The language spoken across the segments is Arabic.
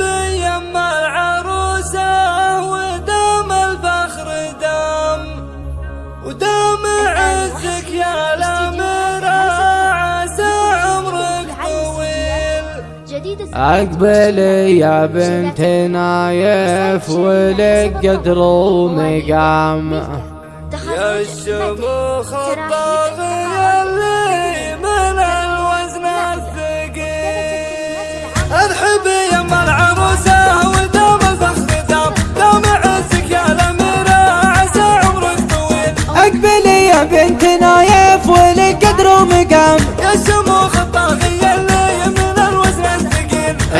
يما العروسة ودام الفخر دام ودام عزك يا الأميرة عسى عمرك طويل. أقبلي يا بنت نايف ولك قدر ومقام. يا الشموخ الطاغية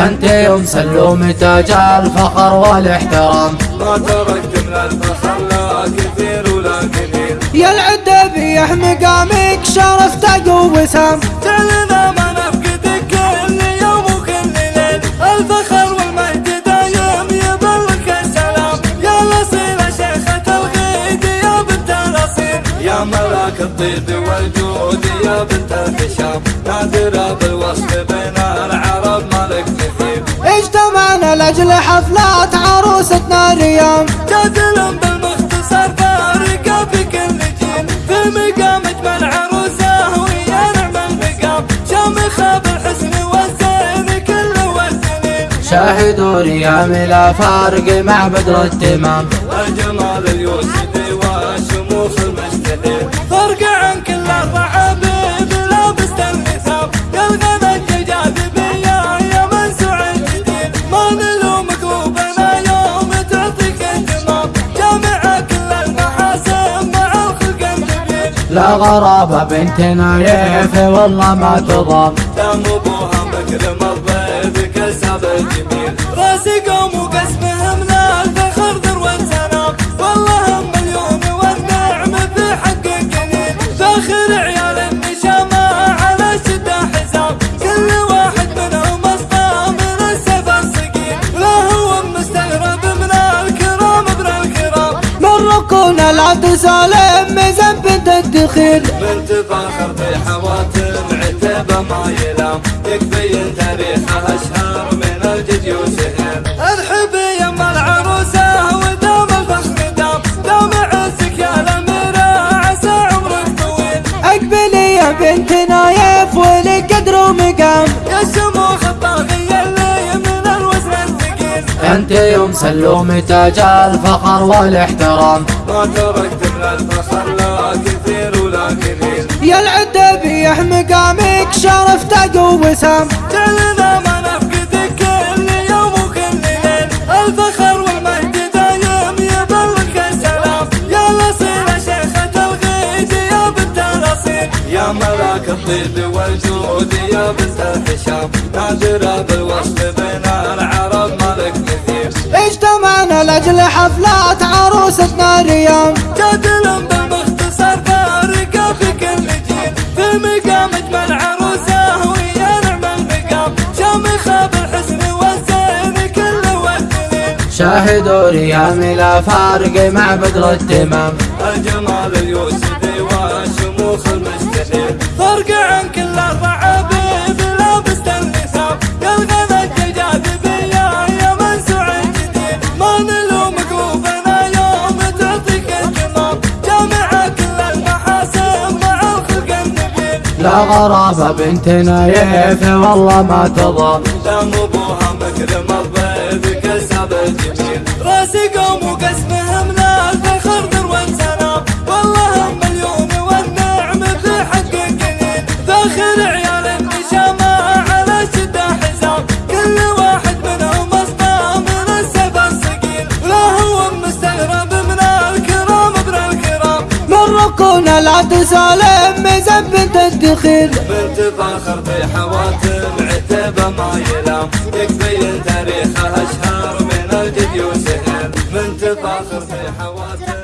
أنت يوم سلوم تاج الفخر والاحترام. ما تركت من الفخر لا كثير ولا قليل يا العدة بيح مقامك شرف تاج وسام تعلنا ما نفقدك كل يوم وكل ليل. الفخر والمجد دايم يبلغك السلام. يا الأصيلة شيخة الغيد يا بنت الأصيل. يا ملاك الطيب والجود يا بنت الهشام نادرة بالوصف لأجل حفلات عروستنا اليوم جادل بالمختصر فارقة في كل جيل في مقام اجمل عروسة ويا نعم المقام. شامخه بالحسن والزين كل والسنين شاهدوا ريام لا فارق مع بدر التمام الجمال اليوسفي لا غرابة بنت نايف والله ما تضام. دم ابوها مكرم الضيف كسب الجميل راسي قوم وقسمهم لا الفخر ذروة سلام والله هم مليون والنعم في حق قليل فاخر عيال النشامة على شدة حساب. كل واحد منهم اصطى من السيف الصقيل ولا هو مستغرب من الكرام ابن الكرام. من سالم ميزان بنت الدخيل بنت فاخر في حواتم عتبة ما يلام. يكفي تاريخها أشهر من الجدي وسهيل ارحبي يما العروسة ودام الفخر دام. دام عزك يا الأميرة عسى عمرك طويل. أقبلي يا بنت نايف ولك قدر ومقام يا الشموخ الطاغية اللي من الوزن الثقيل. أنت يوم سلوم تاج الفخر والاحترام. ما تركت من الفخر لا كثير يا العدة بيح مقامك شرف تاج وسام. تعلنا ما نفقدك كل يوم وكل ليل الفخر والمجد دايم يبلغك السلام. يا الأصيلة شيخة الغيد يا بنت الأصيل يا ملاك الطيب والجود يا بنت الهشام نادرة بالوصف بين العرب ملك مثيل. اجتمعنا لأجل حفلات عروستنا اليوم شاهدوا ريام لا فارق مع بدر التمام الجمال اليوسفي والشموخ المستحيل فرق عن كل الرعابيب لابس النثاب يا الغنى الجاذبية يا منسوع الجديد. ما نلومك وبنا يوم تعطيك اهتمام جامعة كل المحاسن مع الخلق النبيل لا غرابة بنت نايف والله ما تضام دم أبوها مكرم الضيف قوم وقسمهم لا الفخر والله هم والنعم في حق قليل عيال النشامة على كل واحد منهم من السيف ولا هو مستغرب من ابن من بنت الدخيل. بنت فاخر في حواتم عتبة ما يلام. يكفي بنت فاخر في حواتم